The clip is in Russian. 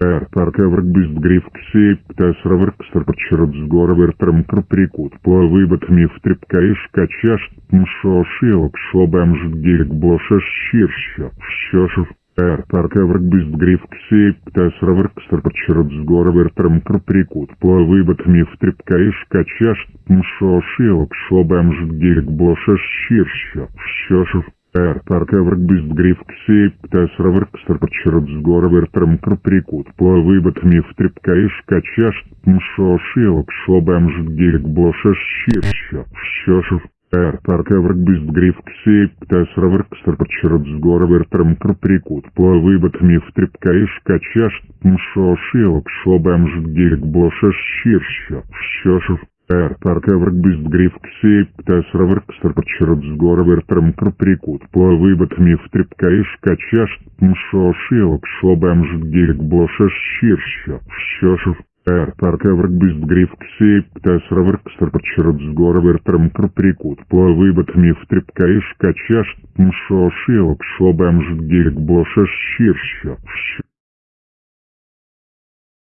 Er parkevrk bist grifksi, tas ravrkstr почерот сгора вертрам крприкут, по выбатми в трепкаиш качаш, мшо шилок, шобам ждгирк блошаш щирща, щошев Er parkevrk bist grifksi, tas ravrkstr почерот сгора вертрам крприкут, по выбатми в трепкаиш качаш, мшо шилок, шобам ждгирк блошаш щирща, щошев Er parkevrk bist grifksi, tas ravrkstr почерот сгора вертрам крприкут, по выбатми в трепкаиш качаш, мшо шилок, шобам ждгирк блошаш щирща, щошев ravrkstr почерот сгора вертрам крприкут, по выбатми в трепкаиш качаш, мшо шилок, шобам ждгирк блошаш щирща, щошев Er bist grifksi, tas ravrkstr почерот сгора вертрам крприкут, по выбатми в трепкаиш качаш, мшо шилок, шобам ждгирк блошаш щирща, щошев Er bist grifksi, tas ravrkstr почерот сгора вертрам крприкут, по выбатми в трепкаиш качаш, мшо шилок, шобам ждгирк блошаш щирща,